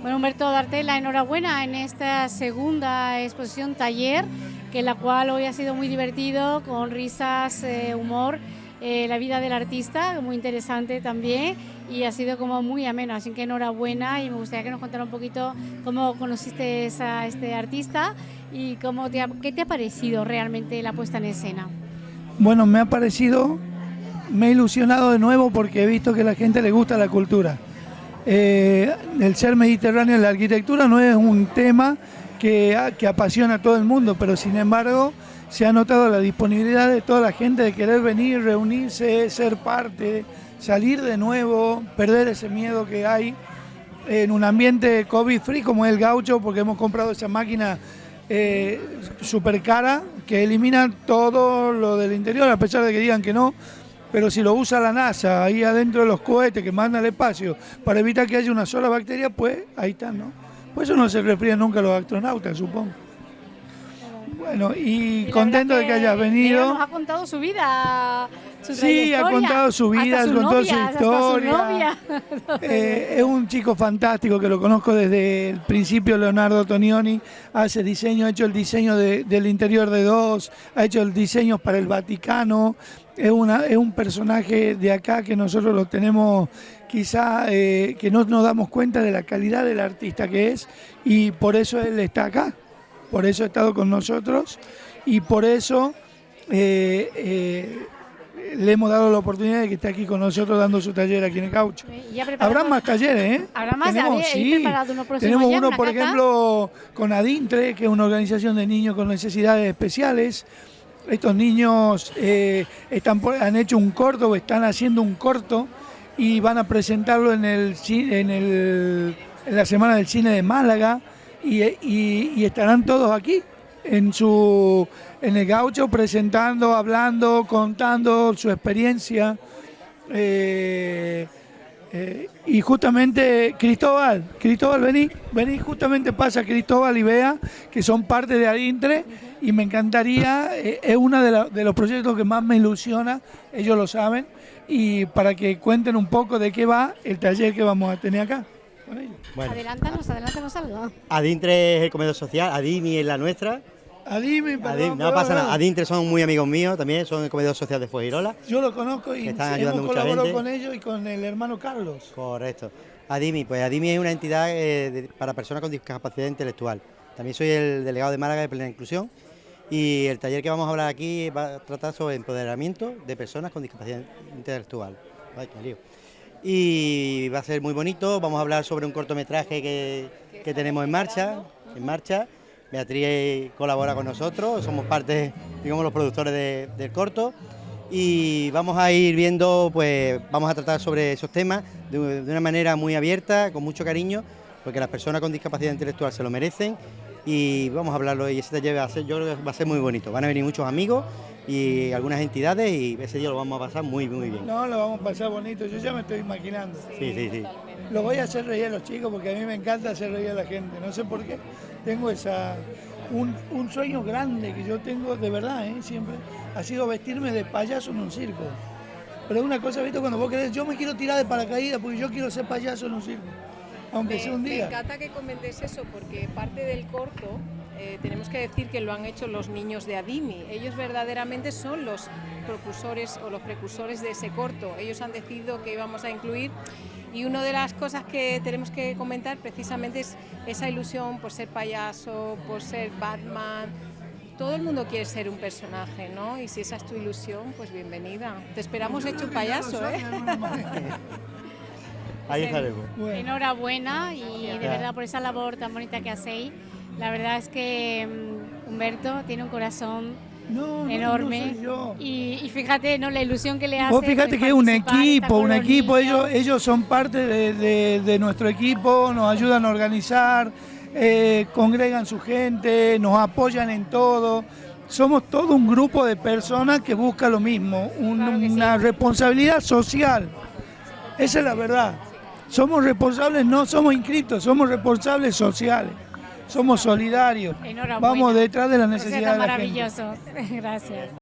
Bueno, Humberto, darte la enhorabuena en esta segunda exposición taller, que la cual hoy ha sido muy divertido, con risas, eh, humor, eh, la vida del artista, muy interesante también, y ha sido como muy ameno, así que enhorabuena y me gustaría que nos contara un poquito cómo conociste a este artista y cómo qué te ha parecido realmente la puesta en escena. Bueno, me ha parecido, me he ilusionado de nuevo porque he visto que a la gente le gusta la cultura eh, el ser mediterráneo en la arquitectura no es un tema que, apasiona a todo el mundo, pero sin embargo se ha notado la disponibilidad de toda la gente de querer venir, reunirse, ser parte, salir de nuevo, perder ese miedo que hay en un ambiente COVID free como es el gaucho, porque hemos comprado esa máquina eh, súper cara que elimina todo lo del interior, a pesar de que digan que no, pero si lo usa la NASA ahí adentro de los cohetes que mandan al espacio para evitar que haya una sola bacteria, pues ahí está, ¿no? Por eso no se refrían nunca los astronautas, supongo. Bueno, y, contento de que hayas venido. Nos ha contado su vida, su Sí, ha contado su vida, ha contado su historia. Eh, es un chico fantástico que lo conozco desde el principio, Leonardo Tonioni, hace diseño, ha hecho el diseño del interior de dos, ha hecho el diseño para el Vaticano, es, una, es un personaje de acá que nosotros lo tenemos quizá eh, que no nos damos cuenta de la calidad del artista que es y por eso él está acá, por eso ha estado con nosotros y por eso eh, eh, le hemos dado la oportunidad de que esté aquí con nosotros dando su taller aquí en el caucho. Habrá más talleres, ¿eh? Habrá más, tenemos, sí, tenemos uno, por ejemplo, con Adintre, que es una organización de niños con necesidades especiales, estos niños eh, están, han hecho un corto o están haciendo un corto y van a presentarlo en, el, en, el, en la Semana del Cine de Málaga y, estarán todos aquí en, su, en el gaucho presentando, hablando, contando su experiencia. Eh, eh, y justamente Cristóbal, Cristóbal, vení, vení, justamente pasa Cristóbal y Bea, que son parte de Adintre, y me encantaría, eh, es uno de, los proyectos que más me ilusiona, ellos lo saben, y para que cuenten un poco de qué va el taller que vamos a tener acá. Bueno. Adelántanos, adelántanos algo. Adintre es el comedor social, Adimi es la nuestra. Adimi, perdón, no pasa nada, Adintre son muy amigos míos también, son el comedor social de Fuegirola. Yo lo conozco y están ayudando hemos colaborado con ellos y con el hermano Carlos. Correcto. Adimi, pues Adimi es una entidad eh, para personas con discapacidad intelectual. También soy el delegado de Málaga de Plena Inclusión y el taller que vamos a hablar aquí va a tratar sobre empoderamiento de personas con discapacidad intelectual. Y va a ser muy bonito, vamos a hablar sobre un cortometraje que, tenemos en marcha, en marcha. Beatriz colabora con nosotros, somos parte, digamos, los productores del corto y vamos a ir viendo, pues vamos a tratar sobre esos temas de una manera muy abierta, con mucho cariño, porque las personas con discapacidad intelectual se lo merecen y vamos a hablarlo y ese taller va a ser, yo creo que va a ser muy bonito. Van a venir muchos amigos y algunas entidades y ese día lo vamos a pasar muy, muy bien. No, lo vamos a pasar bonito, yo ya me estoy imaginando. Sí, sí, sí. Lo voy a hacer reír a los chicos porque a mí me encanta hacer reír a la gente, no sé por qué. Tengo esa, un, sueño grande que yo tengo de verdad, ¿eh? siempre, ha sido vestirme de payaso en un circo. Pero una cosa, ¿viste? Cuando vos querés, yo me quiero tirar de paracaídas porque yo quiero ser payaso en un circo aunque sea un día. Me encanta que comentes eso porque parte del corto eh, tenemos que decir que lo han hecho los niños de Adimi. Ellos verdaderamente son los propulsores o los precursores de ese corto. Ellos han decidido que íbamos a incluir y una de las cosas que tenemos que comentar precisamente es esa ilusión por ser payaso, por ser Batman. Todo el mundo quiere ser un personaje, ¿no? Y si esa es tu ilusión, pues bienvenida. Te esperamos hecho un payaso, ¿eh? Ahí estaremos. Enhorabuena y de verdad por esa labor tan bonita que hacéis. La verdad es que mm, Humberto tiene un corazón enorme Y, fíjate no la ilusión que le hace. Vos fíjate que es un equipo, un equipo, ellos, ellos son parte de, nuestro equipo, nos ayudan a organizar, eh, congregan su gente, nos apoyan en todo. Somos todo un grupo de personas que busca lo mismo, una responsabilidad social. Esa es la verdad. Somos responsables, no somos inscritos, somos responsables sociales. Somos solidarios. Vamos detrás de la necesidad de la maravilloso. Gracias.